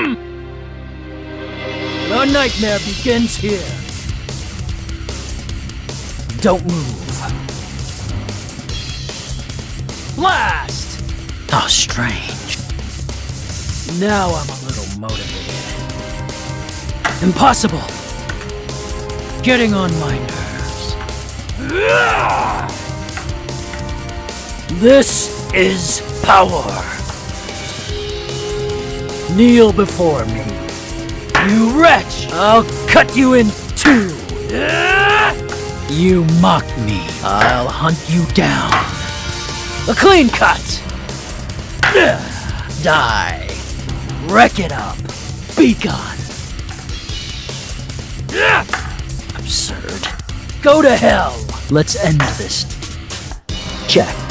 Hmm. Your nightmare begins here. Don't move. Blast! How strange. Now I'm a little motivated. Impossible! Getting on my nerves. This is power. Kneel before me. You wretch! I'll cut you in two! You mock me. I'll hunt you down. A clean cut! Die. Wreck it up. Be gone. Absurd. Go to hell. Let's end this. Check.